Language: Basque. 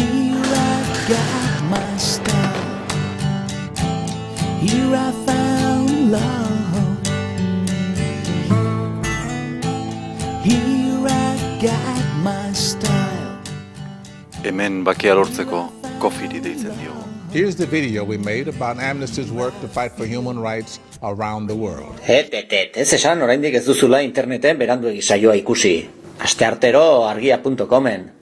I got my style. Here I found love. Here I got my style. Hemen bakia lortzeko kofiri deitzen diogu. Here's the video we made about Amnesty's work to fight for human rights around the world. Et, et, et, ez esan oraindik ez duzula interneten beranduegi saioa ikusi. Aste artero argia.comen.